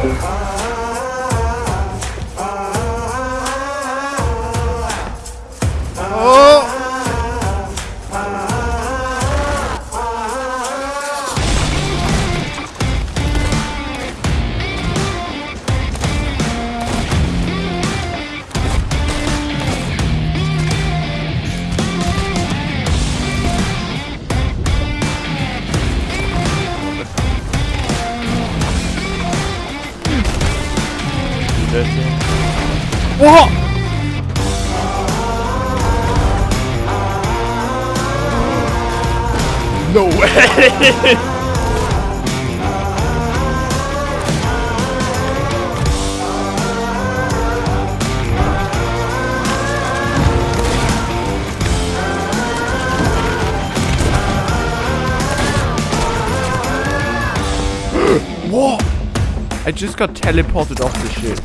Bye. No way! what? I just got teleported off the ship.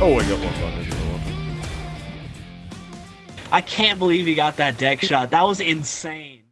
Oh, I got one button. I got one. I can't believe he got that deck shot. That was insane.